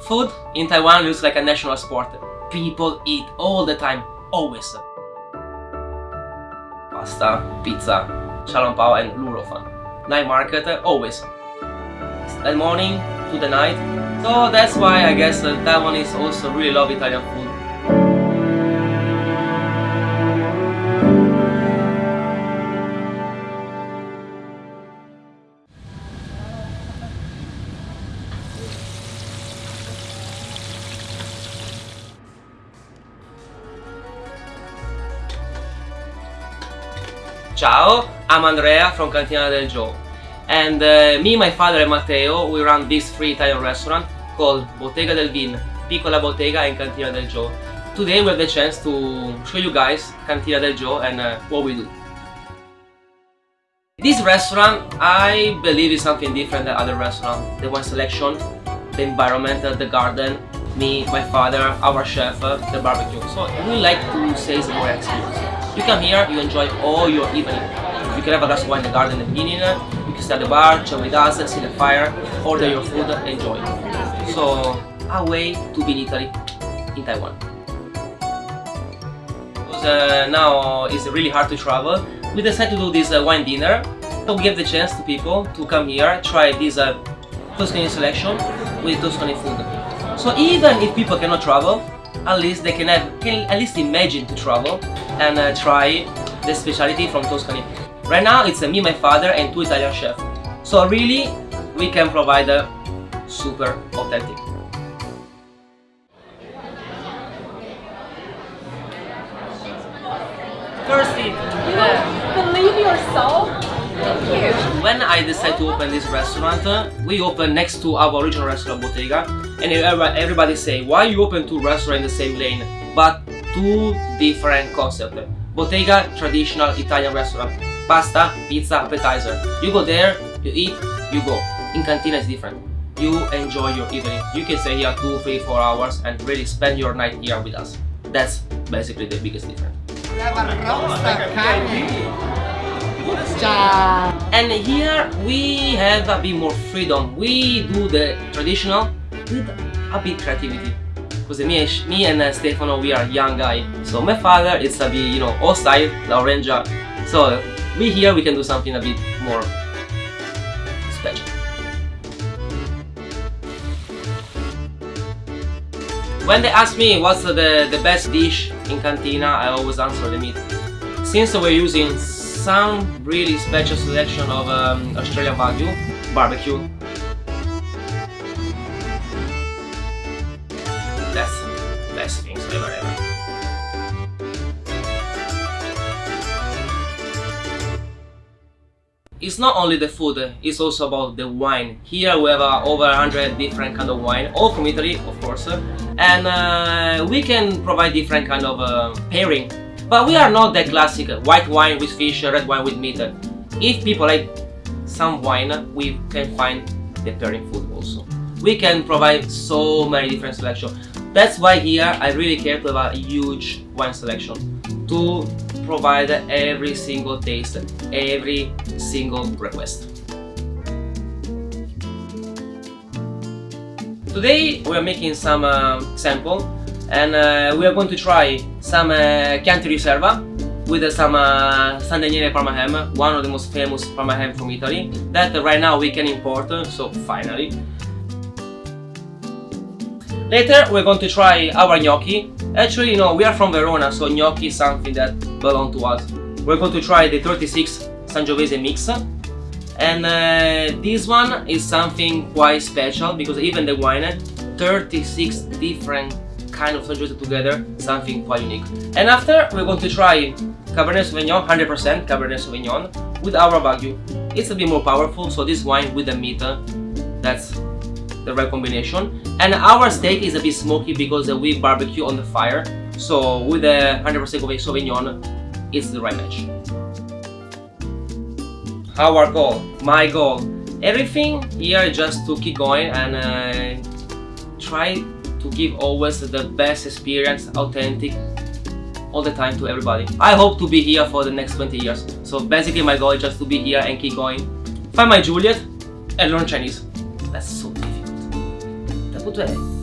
Food in Taiwan looks like a national sport. People eat all the time, always. Pasta, pizza, xiaolongbao and lu rou fan. Night market, always. The morning to the night. So that's why I guess uh, Taiwanese also really love Italian food. Ciao, I'm Andrea from Cantina del Gio and uh, me, my father and Matteo, we run this free Italian restaurant called Bottega del Vin, Piccola Bottega and Cantina del Gio. Today we have the chance to show you guys Cantina del Gio and uh, what we do. This restaurant, I believe is something different than other restaurants. The wine selection, the environment, the garden, me, my father, our chef, the barbecue. So we like to say it's more experience. You come here, you enjoy all your evening. You can have a glass of wine in the garden in the beginning, you can stay at the bar, chill with us, see the fire, order your food, enjoy. So, a way to be in Italy, in Taiwan. Because uh, now it's really hard to travel, we decided to do this uh, wine dinner. So we give the chance to people to come here, try this uh, Tuscany selection with Tuscany food. So even if people cannot travel, at least they can have, can at least imagine to travel and uh, try the specialty from Tuscany. Right now it's uh, me, my father and two Italian chefs. So really we can provide a super authentic. Thirsty! Believe yourself. Thank you. When I decided to open this restaurant, uh, we opened next to our original restaurant Bottega and everybody everybody say, why you open two restaurants in the same lane? But two different concepts. Bottega, traditional Italian restaurant. Pasta, pizza, appetizer. You go there, you eat, you go. In Cantina is different. You enjoy your evening. You can stay here two, three, four hours and really spend your night here with us. That's basically the biggest difference. And here we have a bit more freedom. We do the traditional with a bit creativity. Because me, and- me and uh, Stefano, we are young guy. So my father is a bit, you know, old La Orangia. So we here we can do something a bit more special. When they ask me what's the, the best dish in Cantina, I always answer the meat. Since we're using some really special selection of um, Australian Wagyu barbecue, It's not only the food, it's also about the wine. Here we have uh, over 100 different kind of wine, all from Italy, of course. And uh, we can provide different kind of uh, pairing. But we are not the classic white wine with fish, red wine with meat. If people like some wine, we can find the pairing food also. We can provide so many different selection. That's why here I really care to have a huge wine selection to provide every single taste, every single request. Today we are making some uh, sample and uh, we are going to try some uh, Chianti Riserva with uh, some uh, San Daniele Parma ham, one of the most famous Parma ham from Italy that right now we can import, so finally. Later we're going to try our gnocchi. Actually, you know, we are from Verona, so gnocchi is something that belongs to us. We're going to try the 36 Sangiovese mix. And uh, this one is something quite special because even the wine, 36 different kind of Sangiovese together, something quite unique. And after we're going to try Cabernet Sauvignon, 100% Cabernet Sauvignon with our Wagyu. It's a bit more powerful, so this wine with the meat, uh, that's the right combination. And our steak is a bit smoky because uh, we barbecue on the fire. So with the 100% Sauvignon, it's the right match. Our goal, my goal, everything here just to keep going and uh, try to give always the best experience, authentic, all the time to everybody. I hope to be here for the next 20 years. So basically my goal is just to be here and keep going. Find my Juliet and learn Chinese. That's so 不对。